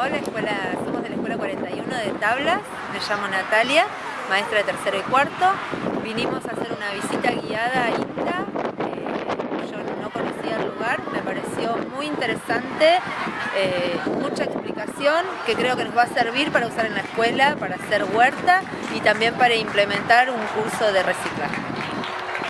Hola, escuela, somos de la Escuela 41 de Tablas, me llamo Natalia, maestra de tercero y cuarto. Vinimos a hacer una visita guiada a INTA, eh, yo no conocía el lugar, me pareció muy interesante, eh, mucha explicación que creo que nos va a servir para usar en la escuela, para hacer huerta y también para implementar un curso de reciclaje.